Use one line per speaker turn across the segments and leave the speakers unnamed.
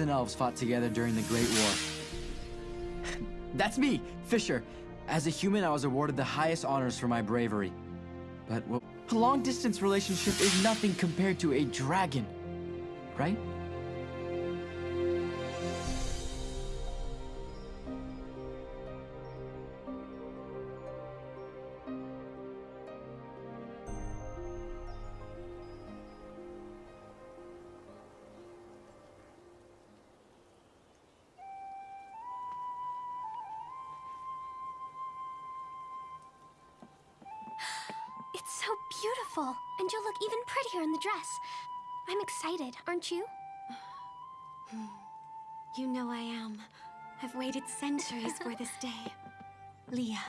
and elves fought together during the Great War. That's me, Fisher. As a human, I was awarded the highest honors for my bravery. But well, a long-distance relationship is nothing compared to a dragon, right?
Excited, aren't you?
You know I am. I've waited centuries for this day. Leah,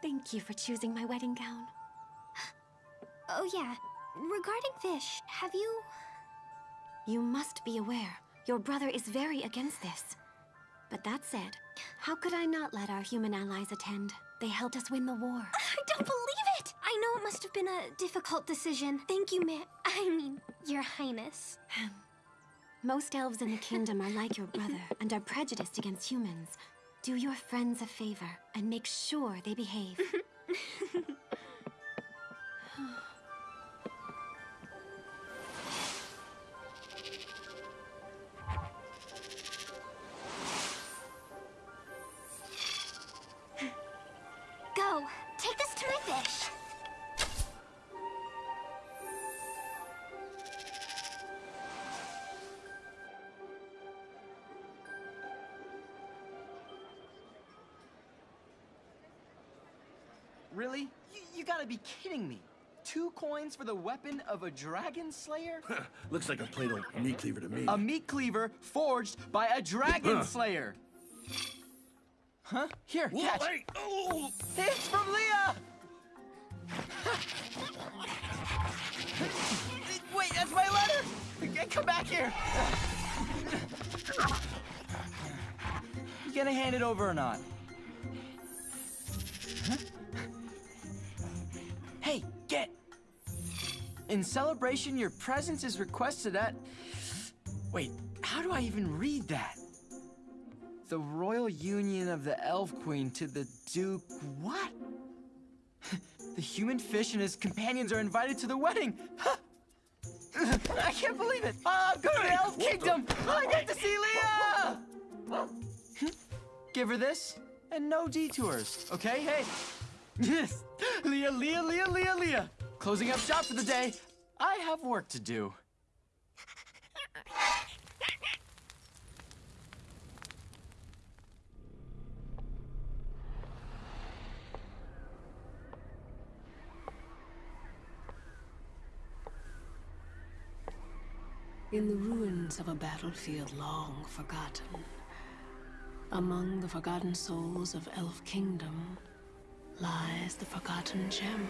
thank you for choosing my wedding gown.
Oh yeah, regarding Fish, have you...
You must be aware, your brother is very against this. But that said, how could I not let our human allies attend? They helped us win the war.
I don't believe! I know it must have been a difficult decision. Thank you, Ma- I mean, your highness.
Most elves in the kingdom are like your brother and are prejudiced against humans. Do your friends a favor and make sure they behave.
Really? You, you gotta be kidding me. Two coins for the weapon of a dragon slayer?
Looks like a plain old meat cleaver to me.
A meat cleaver forged by a dragon slayer. Huh? Here,
Whoa,
catch.
hey! Oh!
It's from Leah! Wait, that's my letter! Okay, Come back here! You gonna hand it over or not? In celebration, your presence is requested at... Wait, how do I even read that? The royal union of the Elf Queen to the Duke... What? the human fish and his companions are invited to the wedding! I can't believe it! Oh, I'm going to the Elf Kingdom! Oh, I get to see Leah! Give her this, and no detours, okay? Hey! Yes! Leah, Leah, Leah, Leah, Leah! Closing up shop for the day. I have work to do.
In the ruins of a battlefield long forgotten, among the forgotten souls of Elf Kingdom, lies the forgotten gem,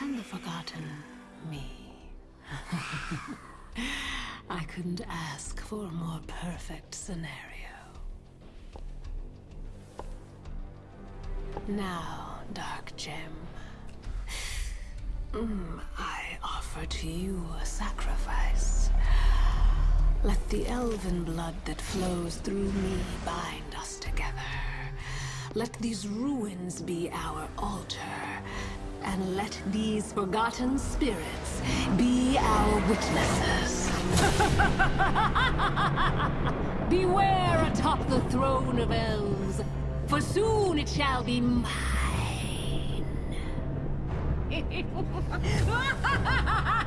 and the forgotten me. I couldn't ask for a more perfect scenario. Now, Dark Gem, mm, I offer to you a sacrifice. Let the elven blood that flows through me bind us together. Let these ruins be our altar, and let these forgotten spirits be our witnesses. Beware atop the throne of elves, for soon it shall be mine.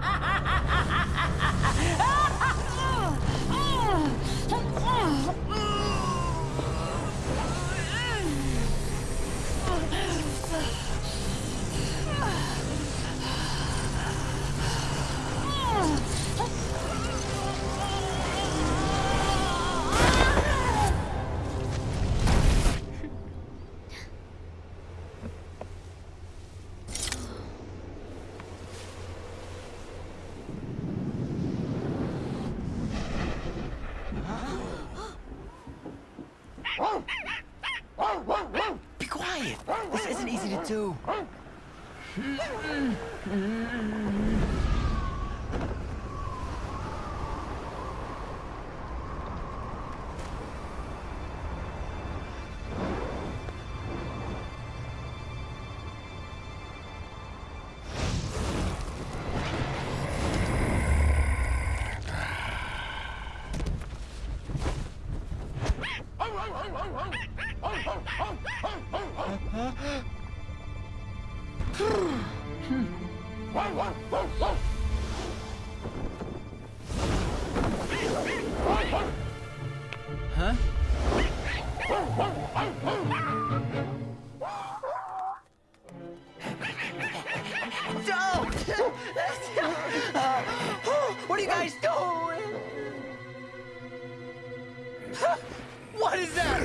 What is that?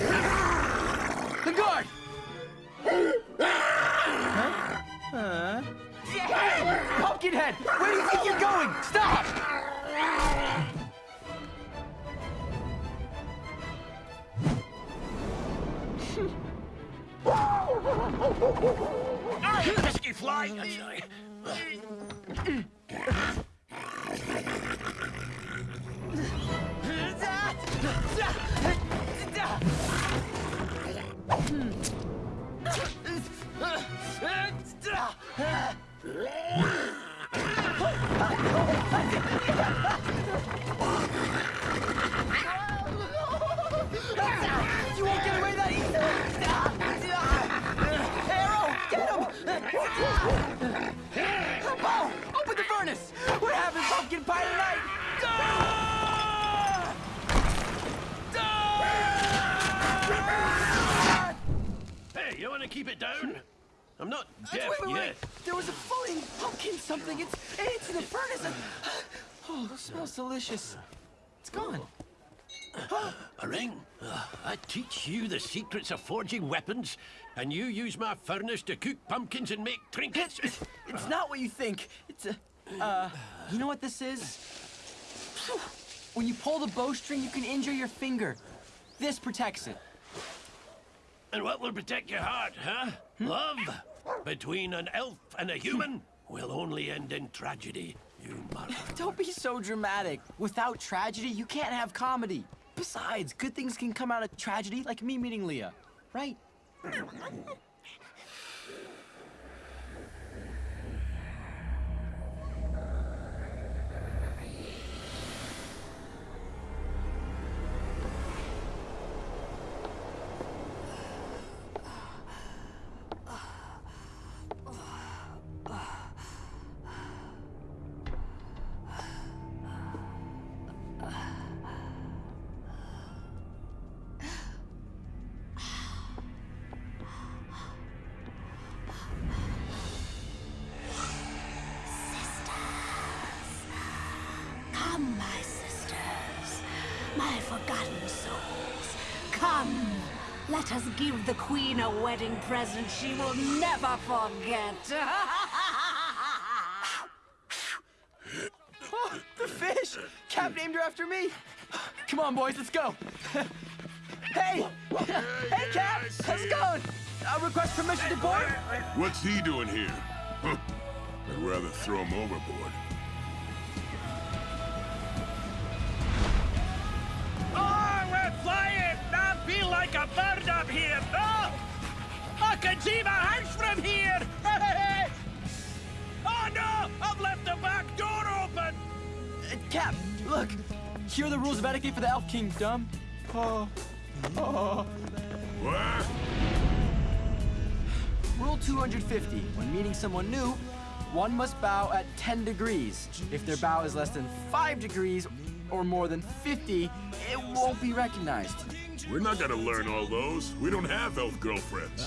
The guard! Huh? Uh.
Hey, Pumpkinhead!
Where do you think you're going? Stop! Pesky fly! won't get away that easily! Arrow, get him! Bo, open the furnace! We're having pumpkin pie tonight!
Hey, you want to keep it down? I'm not
Wait,
deaf
wait, wait,
yet.
There was a floating pumpkin something. It's it's in the furnace. Oh, it smells delicious. It's gone.
A ring? I teach you the secrets of forging weapons, and you use my furnace to cook pumpkins and make trinkets?
It's, it's not what you think. It's a. Uh, you know what this is? When you pull the bowstring, you can injure your finger. This protects it.
And what will protect your heart, huh? Love? Between an elf and a human will only end in tragedy, you mother.
Don't be so dramatic. Without tragedy, you can't have comedy. Besides, good things can come out of tragedy, like me meeting Leah. Right?
wedding present she will never forget.
Oh, the fish! Cap named her after me. Come on, boys, let's go. hey! Hey, Cap! How's it going? I request permission to board?
What's he doing here? Huh. I'd rather throw him overboard.
Oh, we're flying! I feel like a bird up here! Oh! I can see my house from here! oh no! I've left the back door open!
Uh, Cap, look. Here are the rules of etiquette for the Elf Kingdom. Oh. Oh.
What?
Rule 250. When meeting someone new, one must bow at 10 degrees. If their bow is less than 5 degrees or more than 50, it won't be recognized.
We're not gonna learn all those. We don't have elf girlfriends.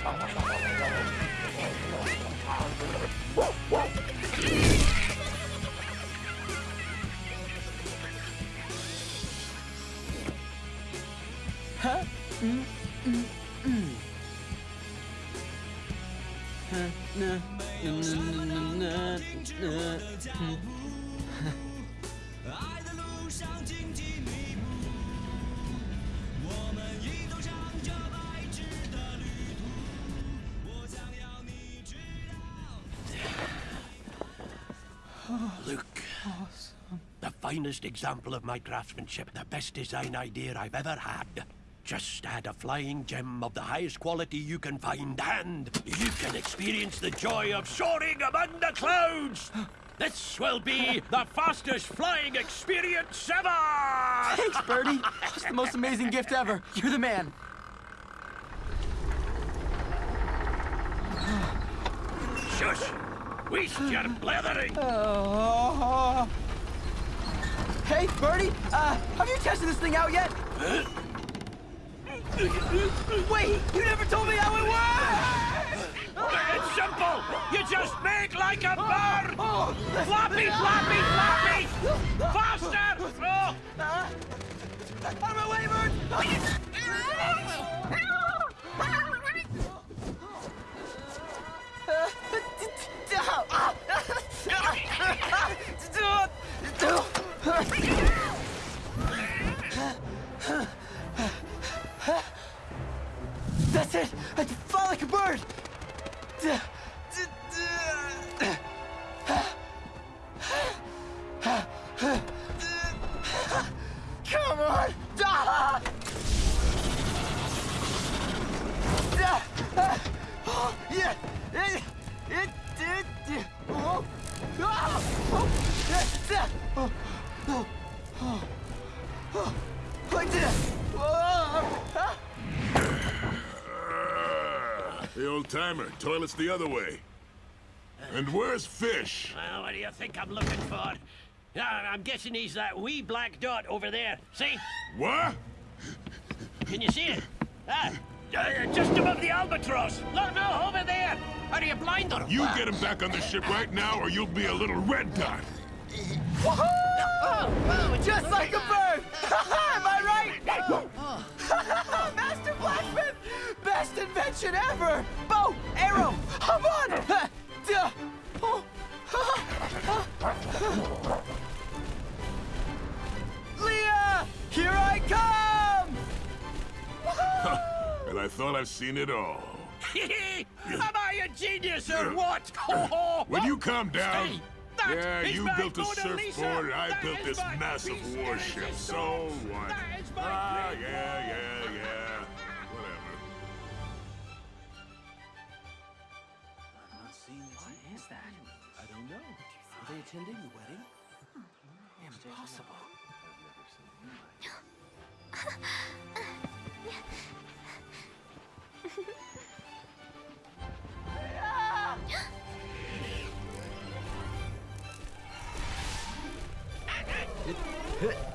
Huh? Mm, mm, mm. Huh, nah, nah, nah, nah, nah, nah, hmm.
Look. Finest example of my craftsmanship, the best design idea I've ever had. Just add a flying gem of the highest quality you can find, and you can experience the joy of soaring among the clouds! This will be the fastest flying experience ever!
Thanks, Birdie. That's the most amazing gift ever. You're the man.
Shush! Waste your blethering!
Oh. Oh. Hey, Birdie, uh, have you tested this thing out yet? Wait, you never told me how it works!
It's simple! You just make like a bird! Floppy, floppy, floppy! Faster! Oh.
Out of my way, bird! That's it! I fly like a bird!
Timer. Toilet's the other way. And where's Fish?
Well, what do you think I'm looking for? Ah, I'm guessing he's that wee black dot over there. See?
What?
Can you see it? Ah, uh, just above the albatross. Look, no, over there. Are you blind or
You get him back on the ship right now, or you'll be a little red dot.
Woohoo! Just like a bird! Am I right? Master Blacksmith! Best invention ever! Bow! Arrow! Come on! Leah! Here I come!
And I thought I've seen it all.
Am I a genius or what?
Will you calm down?
That
yeah, you built a surfboard, and I
That
built this massive warship. So what?
That is my
Ah, yeah, yeah, yeah.
They attending the wedding? Impossible. Yeah.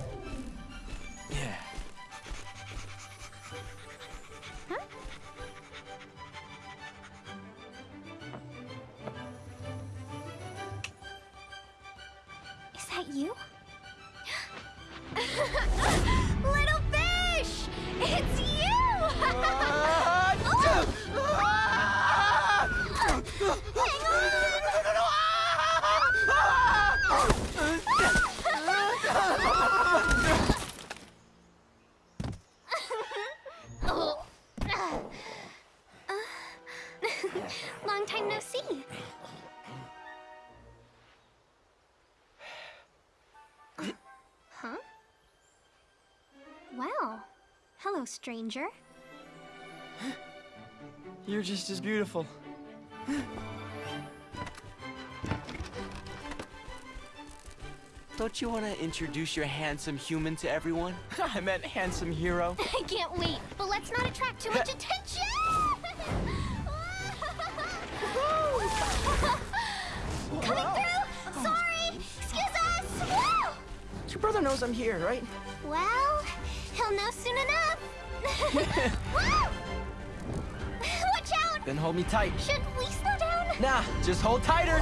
Hello, stranger.
You're just as beautiful. Don't you want to introduce your handsome human to everyone? I meant handsome hero.
I can't wait, but let's not attract too much attention! Coming through! Sorry! Excuse us! Woo!
Your brother knows I'm here, right?
Well, he'll know soon enough. Watch out!
Then hold me tight.
Should we slow down?
Nah, just hold tighter.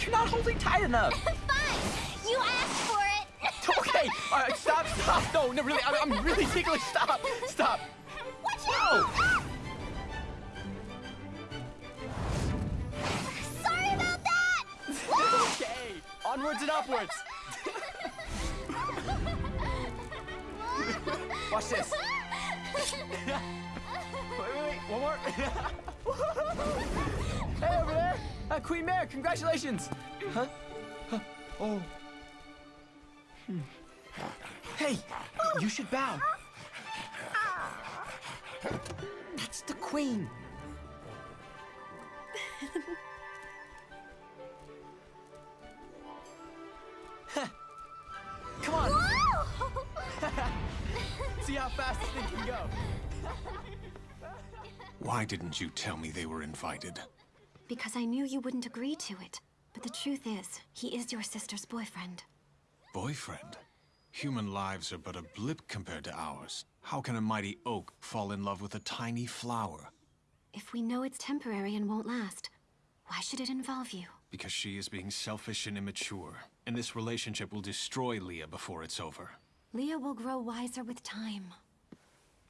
You're not holding tight enough.
Fine! You asked for it!
okay, all right, stop, stop. No, no, really, I'm, I'm really ticklish. Stop, stop.
Watch
Whoa!
out! Ah! Sorry about that!
Okay, onwards and upwards. Hey, over there. Uh, Queen Mare, congratulations. Huh? Huh? Oh. Hmm. Hey, you should bow. That's the queen. Come on, see how fast this thing can go.
Why didn't you tell me they were invited?
Because I knew you wouldn't agree to it. But the truth is, he is your sister's boyfriend.
Boyfriend? Human lives are but a blip compared to ours. How can a mighty oak fall in love with a tiny flower?
If we know it's temporary and won't last, Why should it involve you?
Because she is being selfish and immature, and this relationship will destroy Leah before it's over.
Leah will grow wiser with time.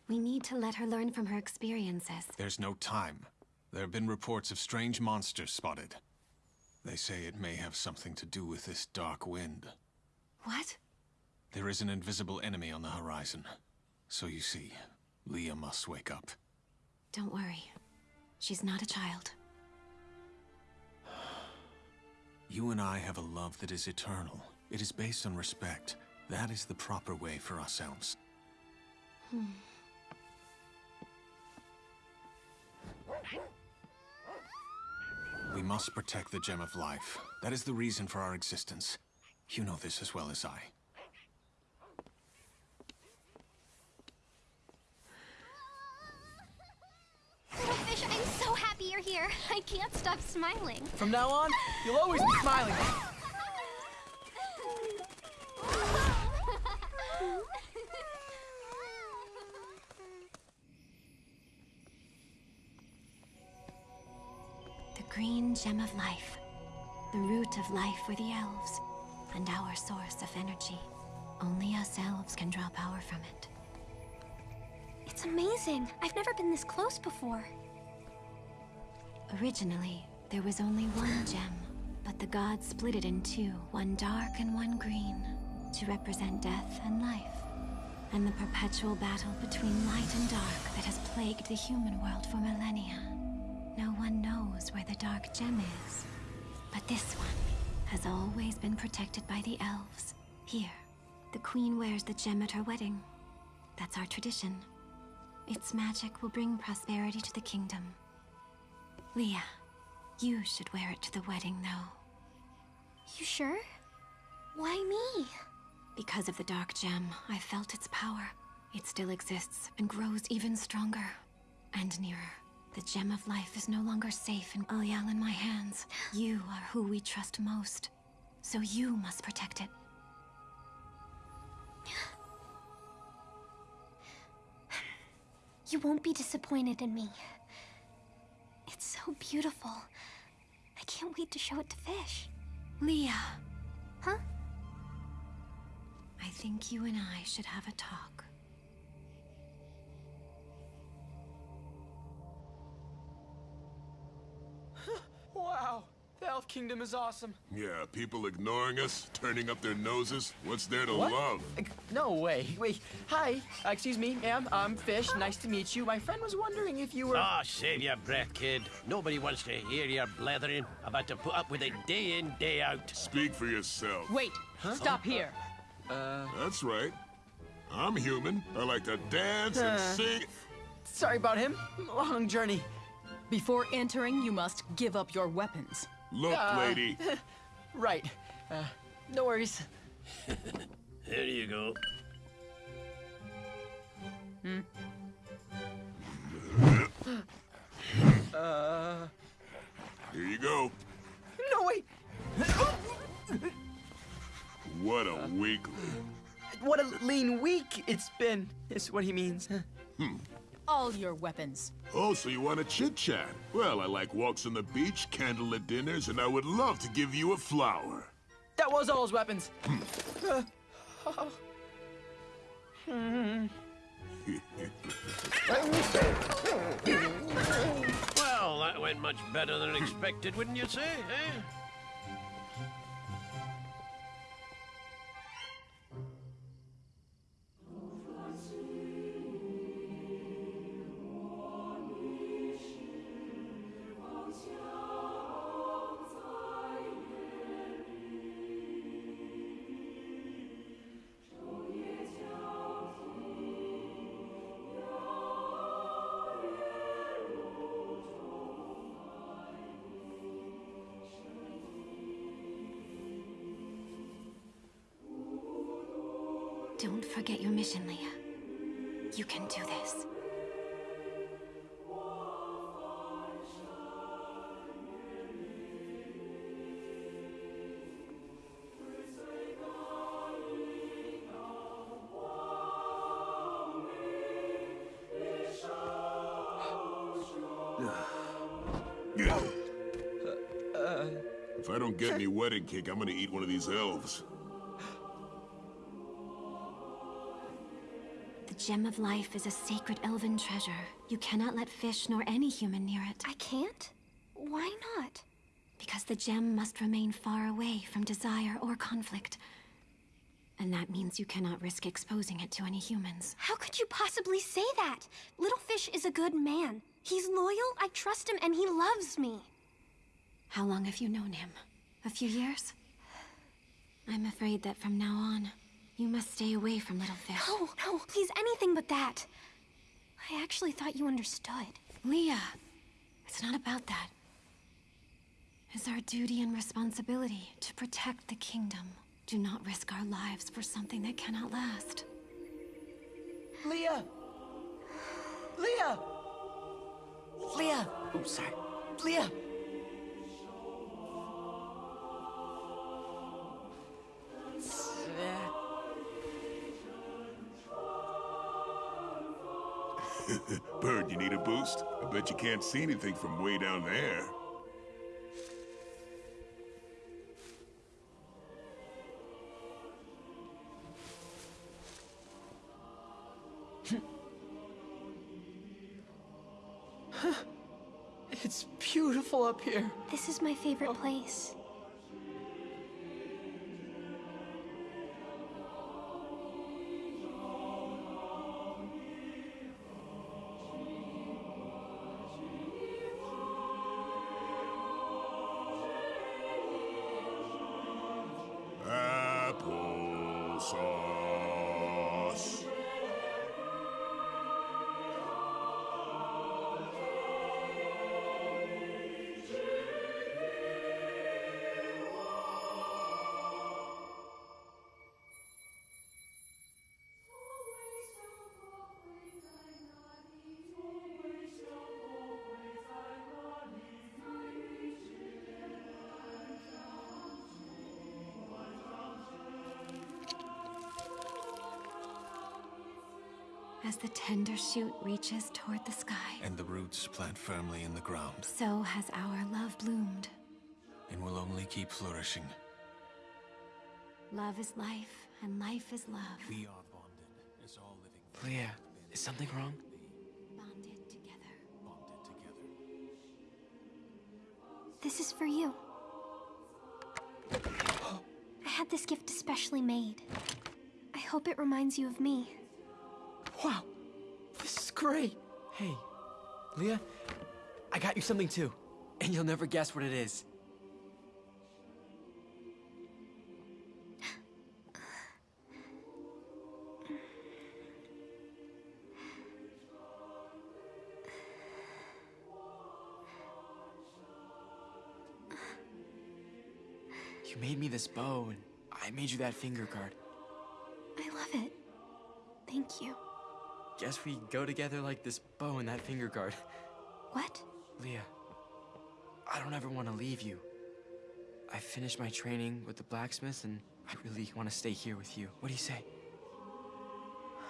We need to let her learn from her experiences.
There's no time. There have been reports of strange monsters spotted. They say it may have something to do with this dark wind.
What?
There is an invisible enemy on the horizon. So you see, Leah must wake up.
Don't worry. She's not a child.
You and I have a love that is eternal. It is based on respect. That is the proper way for ourselves. We must protect the Gem of Life. That is the reason for our existence. You know this as well as I.
Little fish, I'm so happy you're here. I can't stop smiling.
From now on, you'll always be smiling.
green gem of life. The root of life for the elves. And our source of energy. Only us elves can draw power from it.
It's amazing. I've never been this close before.
Originally, there was only one gem, but the gods split it in two, one dark and one green, to represent death and life. And the perpetual battle between light and dark that has plagued the human world for millennia. Knows where the dark gem is. But this one has always been protected by the elves. Here, the queen wears the gem at her wedding. That's our tradition. Its magic will bring prosperity to the kingdom. Leah, you should wear it to the wedding, though.
You sure? Why me?
Because of the Dark Gem, I felt its power. It still exists and grows even stronger. And nearer. The Gem of Life is no longer safe in Ulyal in my hands. You are who we trust most. So you must protect it.
You won't be disappointed in me. It's so beautiful. I can't wait to show it to Fish.
Leah,
Huh?
I think you and I should have a talk.
Kingdom is awesome.
Yeah, people ignoring us, turning up their noses. What's there to
What?
love?
Like, No way. Wait, hi. Uh, excuse me, ma'am. I'm Fish. Nice to meet you. My friend was wondering if you were.
Ah, save your breath, kid. Nobody wants to hear your blethering. I've to put up with it day in, day out.
Speak for yourself.
Wait, stop here. Uh...
That's right. I'm human. I like to dance and sing.
Sorry about him. Long journey.
Before entering, you must give up your weapons.
Look,
Uh.
lady.
Right. Uh, no worries.
There you go. Hmm. Uh...
Here you go.
No, wait.
What a weakling.
What a lean week it's been, is what he means.
All your weapons.
Oh, so you want to chit chat? Well, I like walks on the beach, candlelit dinners, and I would love to give you a flower.
That was all his weapons.
Well, that went much better than expected, wouldn't you say, eh?
Don't forget your mission, Leah. You can do this.
Uh, uh, if I don't get me wedding cake, I'm gonna eat one of these elves.
Gem of Life is a sacred elven treasure. You cannot let fish nor any human near it.
I can't? Why not?
Because the gem must remain far away from desire or conflict. And that means you cannot risk exposing it to any humans.
How could you possibly say that? Little Fish is a good man. He's loyal, I trust him, and he loves me.
How long have you known him? A few years? I'm afraid that from now on, you must stay away from Little Fish.
No, no, please, anything but that. I actually thought you understood.
Leah, it's not about that. It's our duty and responsibility to protect the kingdom. Do not risk our lives for something that cannot last.
Leah! Leah! Leah! Oh, sorry. Leah!
Bird, you need a boost? I bet you can't see anything from way down there.
It's beautiful up here.
This is my favorite oh.
place.
As the tender shoot reaches toward the sky,
And the roots plant firmly in the ground,
so has our love bloomed.
and will only keep flourishing.
Love is life, and life is love.
We are bonded as all living oh,
Leah, is something wrong?
Bonded together.
bonded together.
This is for you. I had this gift especially made. I hope it reminds you of me.
Wow, this is great. Hey, Leah, I got you something too. And you'll never guess what it is. You made me this bow, and I made you that finger guard.
I love it. Thank you.
Guess we go together like this bow and that finger guard.
What?
Leah, I don't ever want to leave you. I finished my training with the blacksmith and I really want to stay here with you. What do you say?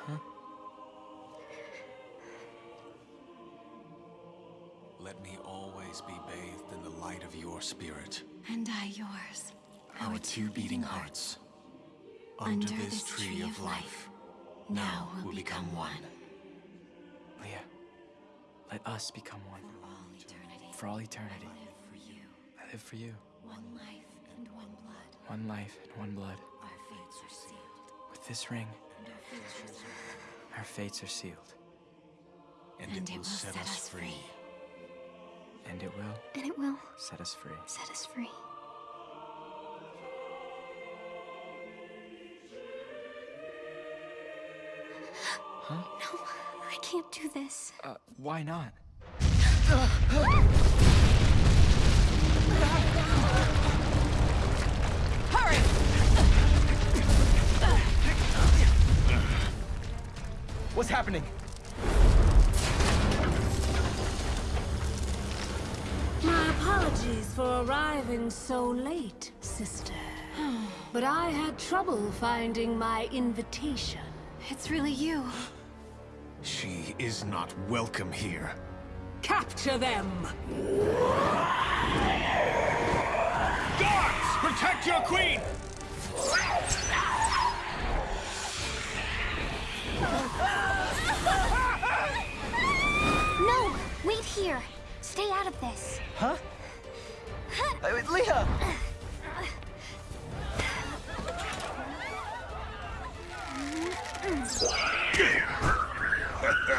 Huh?
Let me always be bathed in the light of your spirit.
And I yours.
Our two beating hearts. Under, this, tree, of life, now will become one.
Let us become one.
For all eternity.
For all eternity.
I live for you.
I live for you.
One life and one blood.
One life and one blood.
Our fates are sealed.
With this ring,
And our futures are
our fates are sealed.
And,
And
it will set us free.
And it will
And it will
set us free.
set us free.
Huh?
No, can't do this.
Uh, why not?
Hurry!
What's happening?
My apologies for arriving so late, sister. But I had trouble finding my invitation.
It's really you.
She is not welcome here.
Capture them!
Guards! Protect your queen!
No! Wait here! Stay out of this.
Huh? Uh, Leah!
What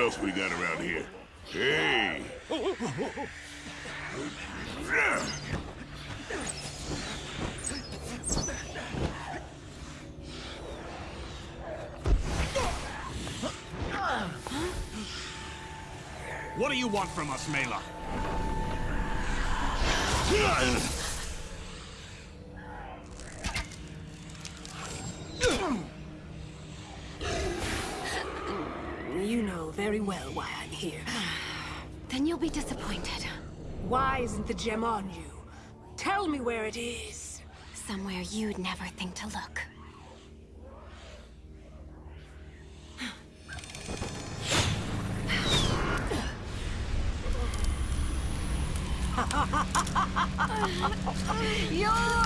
else we got around here? Hey!
You want from us, Mela?
You know very well why I'm here.
Then you'll be disappointed.
Why isn't the gem on you? Tell me where it is.
Somewhere you'd never think to look.
You're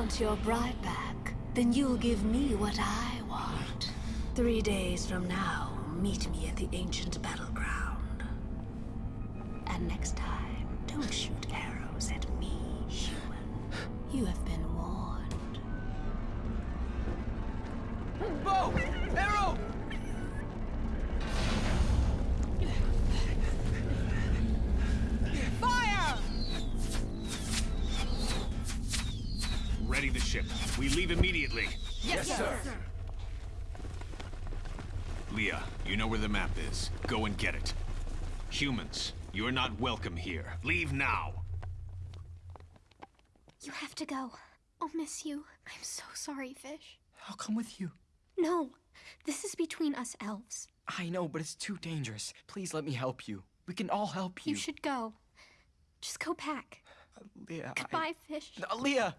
want your bride back, then you'll give me what I want. Three days from now, meet me at the ancient battleground.
Humans, you're not welcome here. Leave now.
You have to go. I'll miss you. I'm so sorry, Fish.
I'll come with you.
No, this is between us elves.
I know, but it's too dangerous. Please let me help you. We can all help you.
You should go. Just go back.
Leah. I-
Goodbye, Fish.
Uh, Leah!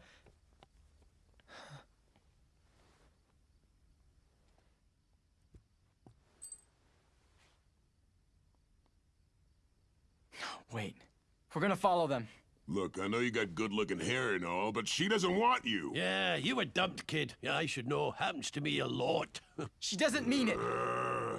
Wait. We're gonna follow them.
Look, I know you got good-looking hair and all, but she doesn't want you.
Yeah, you a dumped kid. Yeah, I should know. Happens to me a lot.
She doesn't mean it.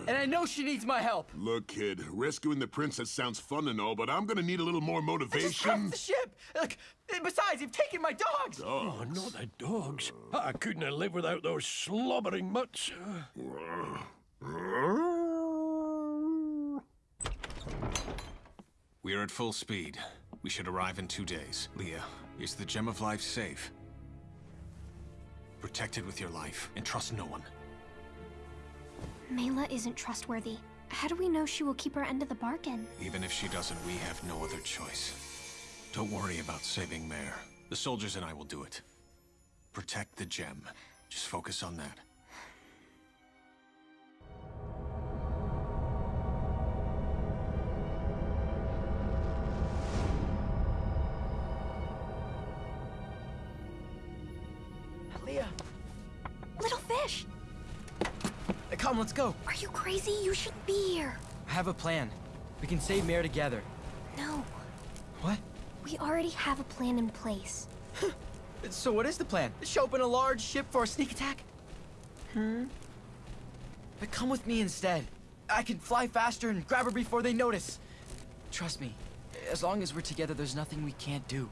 And I know she needs my help.
Look, kid, rescuing the princess sounds fun and all, but I'm gonna need a little more
Just
motivation.
drop the ship. Look, besides, you've taken my dogs.
oh, not the dogs. I couldn't have lived without those slobbering mutts.
We are at full speed. We should arrive in two days. Leah, is the Gem of Life safe? Protect it with your life, and trust no one.
Mela isn't trustworthy. How do we know she will keep her end of the bargain?
Even if she doesn't, we have no other choice. Don't worry about saving Mare. The soldiers and I will do it. Protect the gem. Just focus on that.
Little fish!
come, let's go.
Are you crazy? You shouldn't be here.
I have a plan. We can save Mare together.
No,
What?
we already have a plan in place.
So what is the plan? Show up in a large ship for a sneak attack? Hmm? But come with me instead. I can fly faster and grab her before they notice. Trust me, as long as we're together, there's nothing we can't do.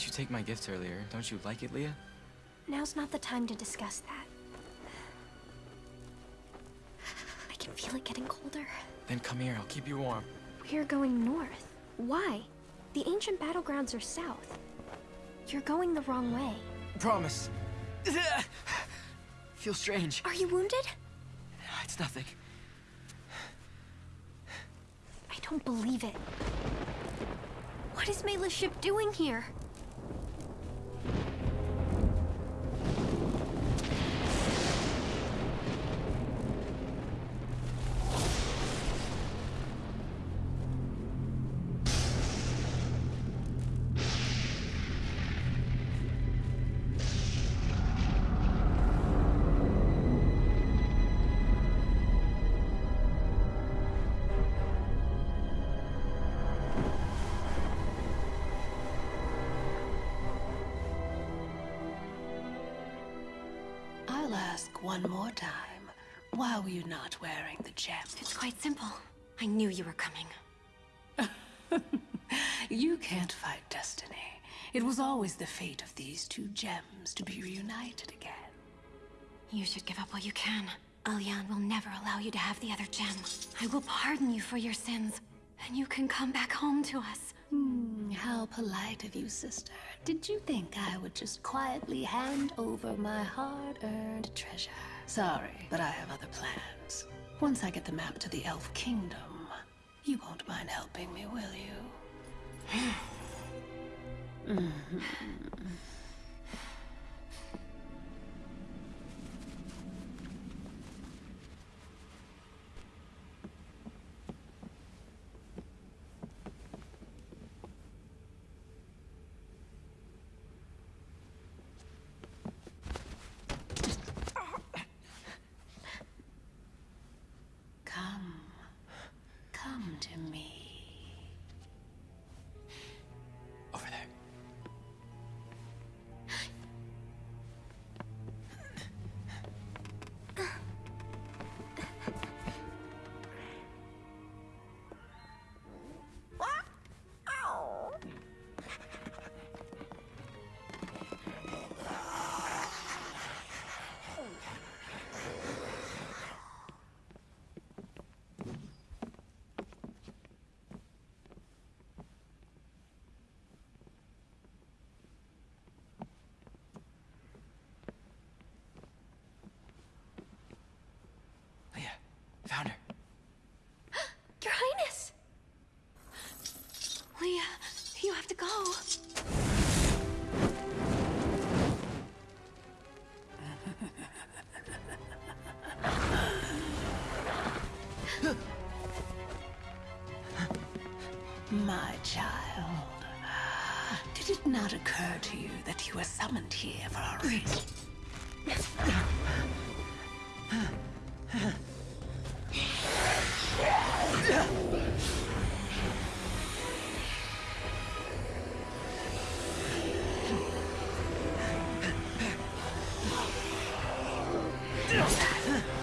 Didn't you take my gift earlier? Don't you like it, Leah?
Now's not the time to discuss that. I can feel it getting colder.
Then come here, I'll keep you warm.
We're going north. Why? The ancient battlegrounds are south. You're going the wrong way.
Promise. Feel strange.
Are you wounded?
It's nothing.
I don't believe it. What is Mela's ship doing here?
One more time. Why were you not wearing the gem?
It's quite simple. I knew you were coming.
You can't fight destiny. It was always the fate of these two gems to be reunited again.
You should give up while you can. Alyan will never allow you to have the other gem. I will pardon you for your sins, and you can come back home to us.
Hmm, how polite of you, sister. Did you think I would just quietly hand over my hard-earned treasure? Sorry, but I have other plans. Once I get the map to the Elf Kingdom, you won't mind helping me, will you? Come. Come to me.
Go.
My child, did it not occur to you that you were summoned here for a reason?
Leah!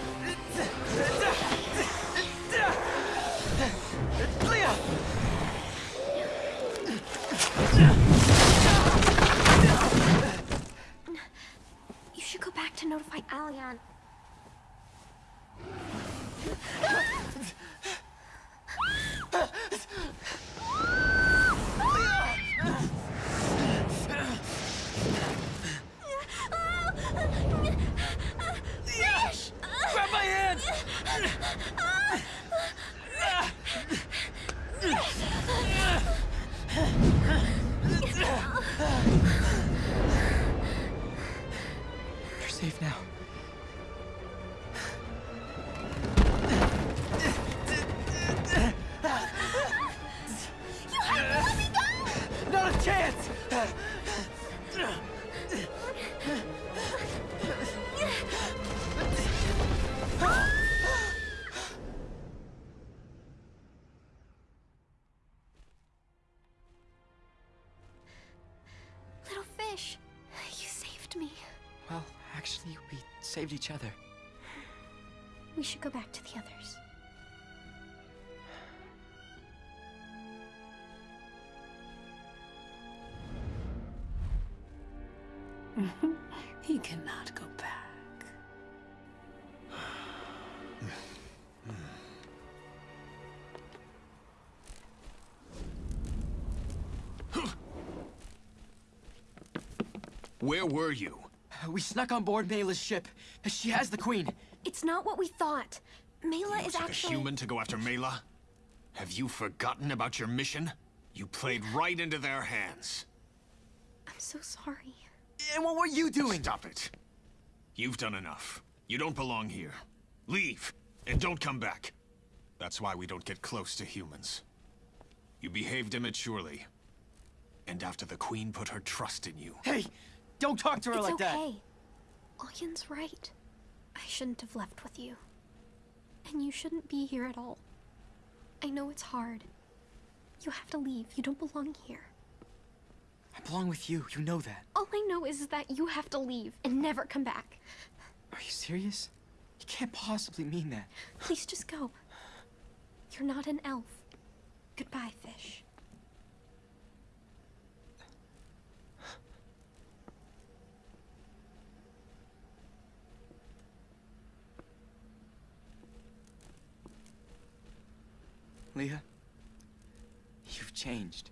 Saved
each other.
We should go back to the others.
He cannot go back.
Where were you?
We snuck on board Mayla's ship. She has the queen.
It's not what we thought. Mela
You
is
took
actually.
a human to go after Mela? Have you forgotten about your mission? You played right into their hands.
I'm so sorry.
And what were you doing?
Stop it. You've done enough. You don't belong here. Leave, and don't come back. That's why we don't get close to humans. You behaved immaturely. And after the Queen put her trust in you.
Hey, don't talk to her
it's
like
okay. Oyen's right. I shouldn't have left with you. And you shouldn't be here at all. I know it's hard. You have to leave. You don't belong here.
I belong with you. You know that.
All I know is that you have to leave and never come back.
Are you serious? You can't possibly mean that.
Please just go. You're not an elf. Goodbye, fish.
Leah, you've changed.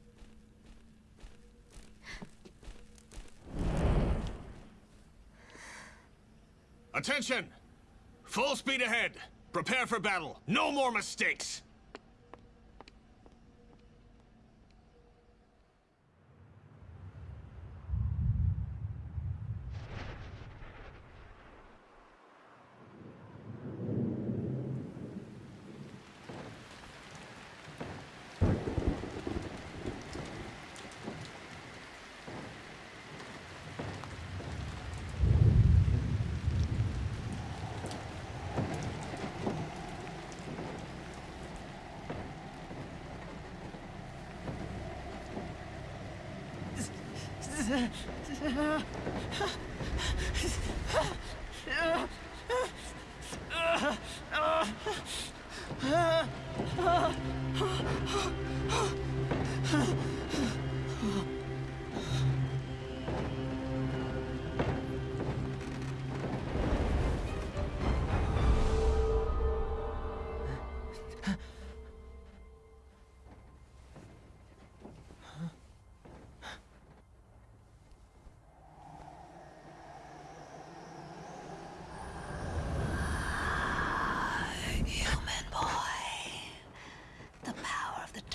Attention! Full speed ahead. Prepare for battle. No more mistakes.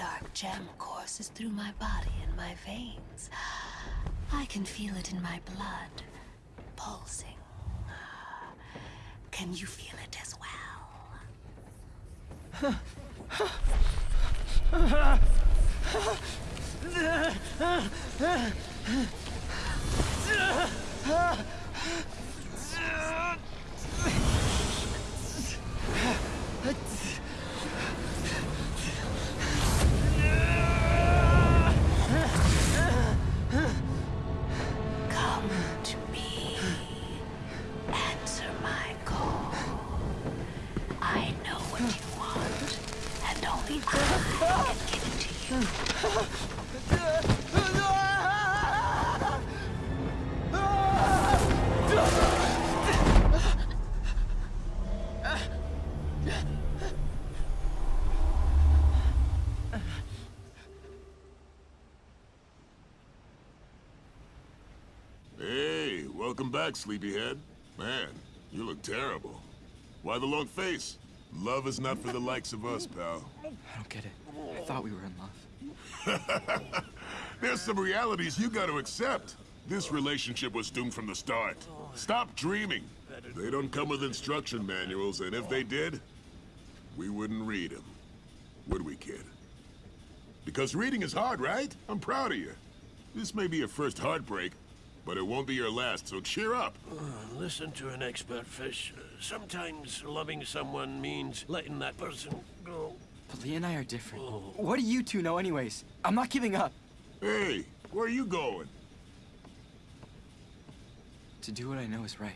Dark gem courses through my body and my veins. I can feel it in my blood, pulsing. Can you feel it as well?
back, sleepyhead. Man, you look terrible. Why the long face? Love is not for the likes of us, pal.
I don't get it. I thought we were in love.
There's some realities you gotta accept. This relationship was doomed from the start. Stop dreaming. They don't come with instruction manuals, and if they did, we wouldn't read them. Would we, kid? Because reading is hard, right? I'm proud of you. This may be your first heartbreak, but it won't be your last, so cheer up.
Uh, listen to an expert, Fish. Uh, sometimes loving someone means letting that person go.
But Lee and I are different. Oh. What do you two know anyways? I'm not giving up.
Hey, where are you going?
To do what I know is right.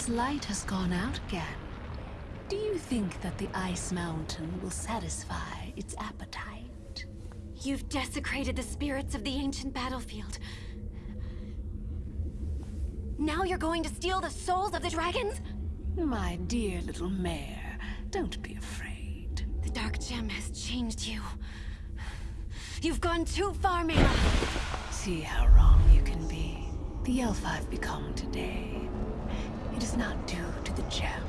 Its light has gone out again. Do you think that the Ice Mountain will satisfy its appetite?
You've desecrated the spirits of the ancient battlefield. Now you're going to steal the souls of the dragons?
My dear little mare, don't be afraid.
The Dark Gem has changed you. You've gone too far, Mela.
See how wrong you can be. The elf I've become today. It is not due to the gem.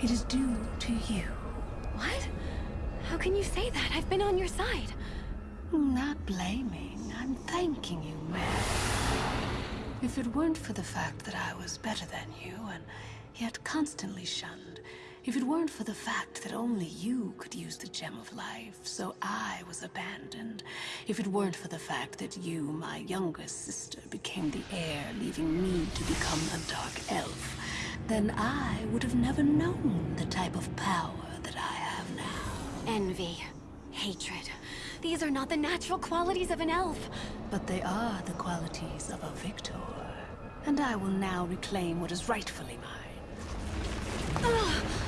It is due to you.
What? How can you say that? I've been on your side.
Not blaming. I'm thanking you, Mare. If it weren't for the fact that I was better than you, and yet constantly shunned, if it weren't for the fact that only you could use the Gem of Life, so I was abandoned, if it weren't for the fact that you, my younger sister, became the heir, leaving me to become a Dark Elf, then I would have never known the type of power that I have now.
Envy. Hatred. These are not the natural qualities of an elf.
But they are the qualities of a victor. And I will now reclaim what is rightfully mine.
Ugh.